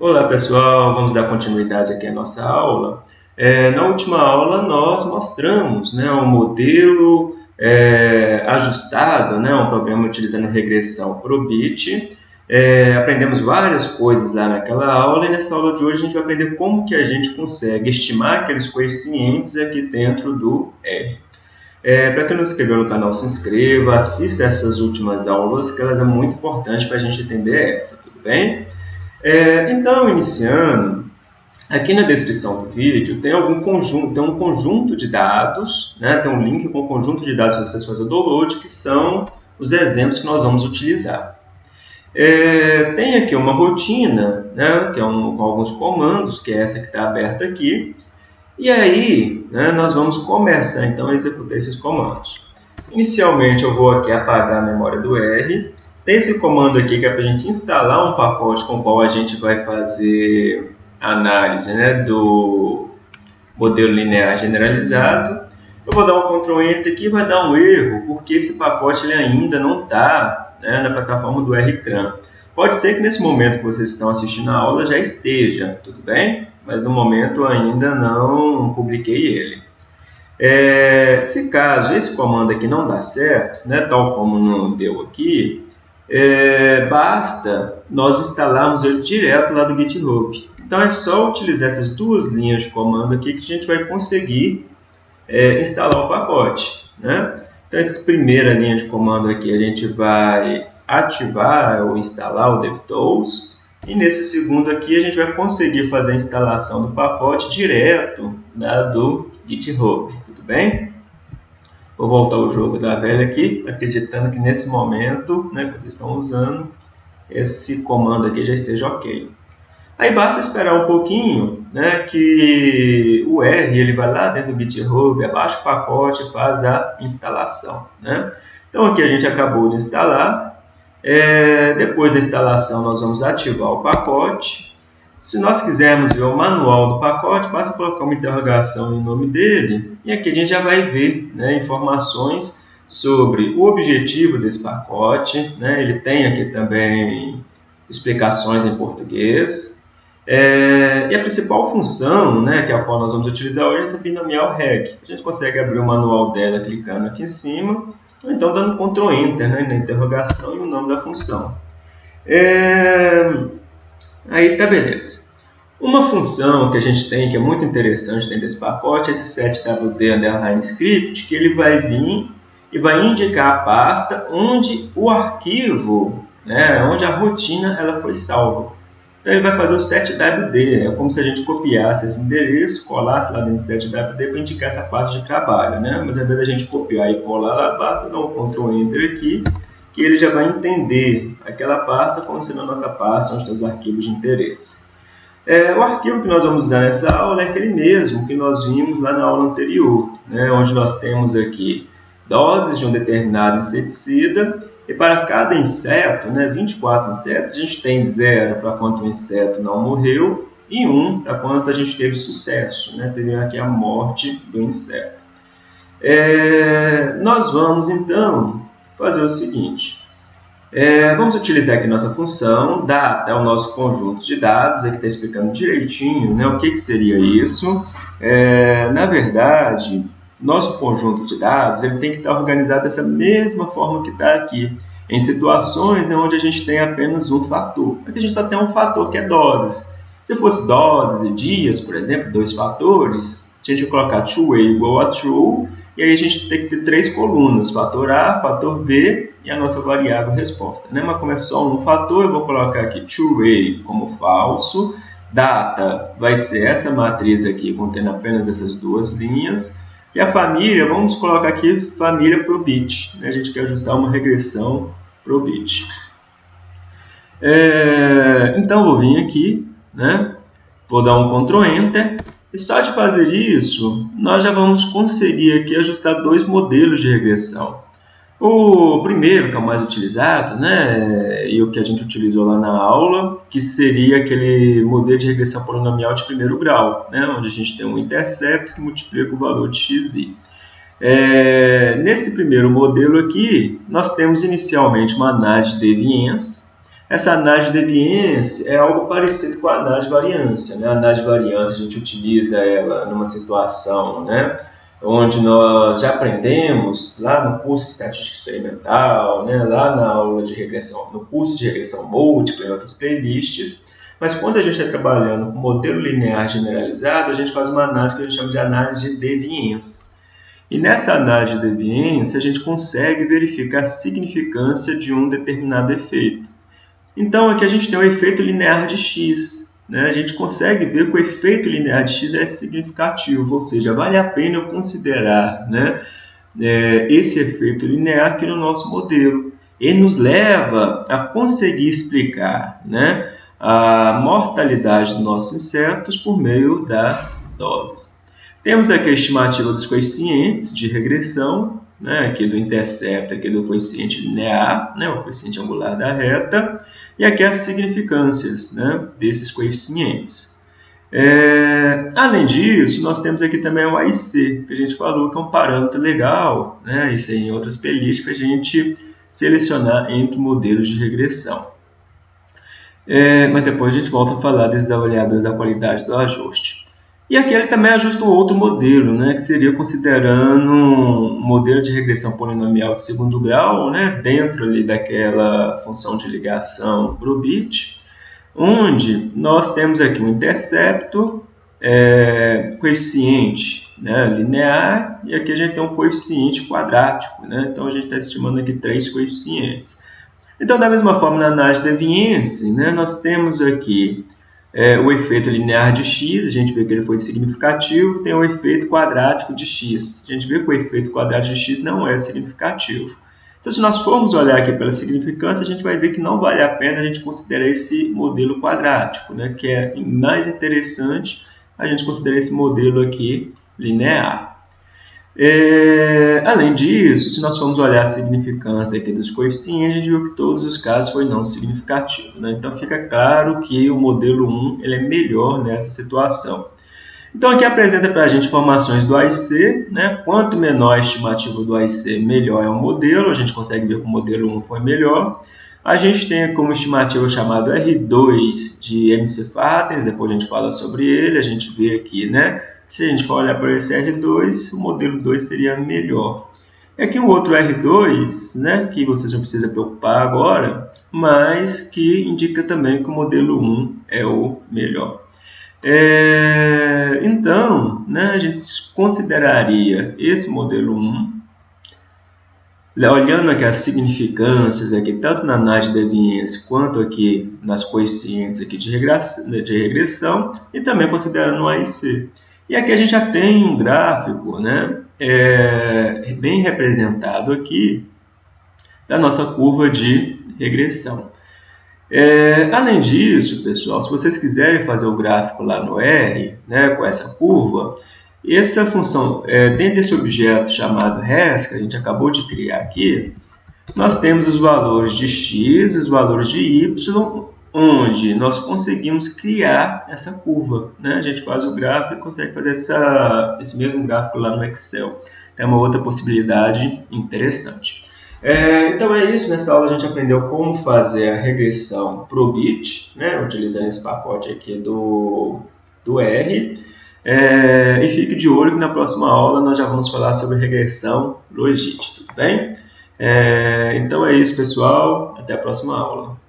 Olá pessoal, vamos dar continuidade aqui à nossa aula. É, na última aula nós mostramos né, um modelo é, ajustado, né, um programa utilizando regressão Probit. É, aprendemos várias coisas lá naquela aula e nessa aula de hoje a gente vai aprender como que a gente consegue estimar aqueles coeficientes aqui dentro do R. É, para quem não se inscreveu no canal, se inscreva, assista essas últimas aulas que elas é muito importante para a gente entender essa, tudo bem? É, então, iniciando, aqui na descrição do vídeo tem algum conjunto, tem um conjunto de dados, né? tem um link com o conjunto de dados para vocês fazerem o download, que são os exemplos que nós vamos utilizar. É, tem aqui uma rotina, né? que é um, com alguns comandos, que é essa que está aberta aqui, e aí né, nós vamos começar então a executar esses comandos. Inicialmente eu vou aqui apagar a memória do R, tem esse comando aqui que é para a gente instalar um pacote com o qual a gente vai fazer análise né, do modelo linear generalizado. Eu vou dar um Ctrl Enter aqui e vai dar um erro, porque esse pacote ele ainda não está né, na plataforma do RCRAM. Pode ser que nesse momento que vocês estão assistindo a aula já esteja, tudo bem? Mas no momento ainda não publiquei ele. É, se caso esse comando aqui não dá certo, né, tal como não deu aqui, é, basta nós instalarmos ele direto lá do GitHub. Então é só utilizar essas duas linhas de comando aqui que a gente vai conseguir é, instalar o pacote. Né? Então essa primeira linha de comando aqui a gente vai ativar ou instalar o DevTools e nesse segundo aqui a gente vai conseguir fazer a instalação do pacote direto né, do GitHub, tudo bem? Vou voltar o jogo da velha aqui, acreditando que nesse momento né, que vocês estão usando, esse comando aqui já esteja ok. Aí basta esperar um pouquinho né, que o R ele vai lá dentro do GitHub, abaixa o pacote faz a instalação. Né? Então aqui a gente acabou de instalar. É, depois da instalação nós vamos ativar o pacote se nós quisermos ver o manual do pacote, basta colocar uma interrogação no nome dele e aqui a gente já vai ver né, informações sobre o objetivo desse pacote. Né, ele tem aqui também explicações em português. É, e a principal função, né, que é a qual nós vamos utilizar hoje, é essa binomial reg. A gente consegue abrir o manual dela clicando aqui em cima, ou então dando Ctrl Enter né, na interrogação e o nome da função. É, Aí tá beleza. Uma função que a gente tem, que é muito interessante dentro desse pacote, é esse setwd underline script, que ele vai vir e vai indicar a pasta onde o arquivo, né, onde a rotina ela foi salva. Então ele vai fazer o setwd, é como se a gente copiasse esse endereço, colasse lá dentro do setwd para indicar essa pasta de trabalho, né? Mas ao invés da gente copiar e colar lá, basta dar um Ctrl Enter aqui que ele já vai entender aquela pasta como sendo a nossa pasta os arquivos de interesse. É, o arquivo que nós vamos usar nessa aula é aquele mesmo que nós vimos lá na aula anterior, né, onde nós temos aqui doses de um determinado inseticida e para cada inseto, né, 24 insetos, a gente tem 0 para quanto o inseto não morreu e 1 um para quanto a gente teve sucesso, né, teve aqui a morte do inseto. É, nós vamos então fazer o seguinte. É, vamos utilizar aqui nossa função, data é o nosso conjunto de dados, aqui está explicando direitinho né, o que, que seria isso. É, na verdade, nosso conjunto de dados ele tem que estar organizado dessa mesma forma que está aqui, em situações né, onde a gente tem apenas um fator. Aqui a gente só tem um fator que é doses. Se fosse doses e dias, por exemplo, dois fatores, a gente vai colocar true igual a true e aí a gente tem que ter três colunas, fator A, fator B e a nossa variável resposta. Né? Mas como é só um fator, eu vou colocar aqui true como falso, data vai ser essa matriz aqui, contendo apenas essas duas linhas, e a família, vamos colocar aqui família pro bit, né? a gente quer ajustar uma regressão pro bit. É, então, vou vir aqui, né? vou dar um Ctrl Enter, e só de fazer isso, nós já vamos conseguir aqui ajustar dois modelos de regressão. O primeiro, que é o mais utilizado, né, e o que a gente utilizou lá na aula, que seria aquele modelo de regressão polinomial de primeiro grau, né, onde a gente tem um intercepto que multiplica o valor de xi. É, nesse primeiro modelo aqui, nós temos inicialmente uma análise de deviança, Essa análise de deviência é algo parecido com a análise de variância. Né? A análise de variância a gente utiliza ela numa situação né, onde nós já aprendemos lá no curso de estatística experimental, né, lá na aula de regressão, no curso de regressão múltipla e outras playlists. Mas quando a gente está trabalhando com modelo linear generalizado, a gente faz uma análise que a gente chama de análise de deviência. E nessa análise de deviência, a gente consegue verificar a significância de um determinado efeito. Então, aqui a gente tem o efeito linear de x. Né? A gente consegue ver que o efeito linear de x é significativo, ou seja, vale a pena eu considerar né, é, esse efeito linear aqui no nosso modelo. Ele nos leva a conseguir explicar né, a mortalidade dos nossos insetos por meio das doses. Temos aqui a estimativa dos coeficientes de regressão, né, aqui do intercepto, aqui do coeficiente linear, né, o coeficiente angular da reta, e aqui as significâncias né, desses coeficientes. É, além disso, nós temos aqui também o AIC, que a gente falou que é um parâmetro legal, né, isso em outras playlists, para a gente selecionar entre modelos de regressão. É, mas depois a gente volta a falar desses avaliadores da qualidade do ajuste. E aqui ele também ajusta um outro modelo, né, que seria considerando um modelo de regressão polinomial de segundo grau, né, dentro ali daquela função de ligação para o bit, onde nós temos aqui um intercepto, é, coeficiente né, linear, e aqui a gente tem um coeficiente quadrático. Né, então a gente está estimando aqui três coeficientes. Então, da mesma forma, na análise de Viennese, né, nós temos aqui é, o efeito linear de x, a gente vê que ele foi significativo, tem o efeito quadrático de x. A gente vê que o efeito quadrático de x não é significativo. Então, se nós formos olhar aqui pela significância, a gente vai ver que não vale a pena a gente considerar esse modelo quadrático, né? que é mais interessante a gente considerar esse modelo aqui linear. É, além disso, se nós formos olhar a significância aqui dos coeficientes, a gente viu que todos os casos foi não significativo. Né? Então fica claro que o modelo 1 ele é melhor nessa situação. Então aqui apresenta para a gente informações do AIC, né? quanto menor a estimativa do AIC, melhor é o modelo, a gente consegue ver que o modelo 1 foi melhor. A gente tem como estimativa chamado R2 de MC Fatens, depois a gente fala sobre ele, a gente vê aqui, né? Se a gente for olhar para esse R2, o modelo 2 seria melhor. E aqui um outro R2, né, que vocês não precisam preocupar agora, mas que indica também que o modelo 1 é o melhor. É, então, né, a gente consideraria esse modelo 1, olhando aqui as significâncias, aqui, tanto na análise de evidência quanto aqui nas coeficientes aqui de, regressão, de regressão e também considerando o AIC. E aqui a gente já tem um gráfico né, é, bem representado aqui da nossa curva de regressão. É, além disso, pessoal, se vocês quiserem fazer o gráfico lá no R, né, com essa curva, essa função, é, dentro desse objeto chamado res, que a gente acabou de criar aqui, nós temos os valores de x, os valores de y onde nós conseguimos criar essa curva. Né? A gente faz o gráfico e consegue fazer essa, esse mesmo gráfico lá no Excel. Tem uma outra possibilidade interessante. É, então é isso, nessa aula a gente aprendeu como fazer a regressão ProBit, né? utilizando esse pacote aqui do, do R. É, e fique de olho que na próxima aula nós já vamos falar sobre regressão Logit, tudo bem? É, então é isso, pessoal. Até a próxima aula.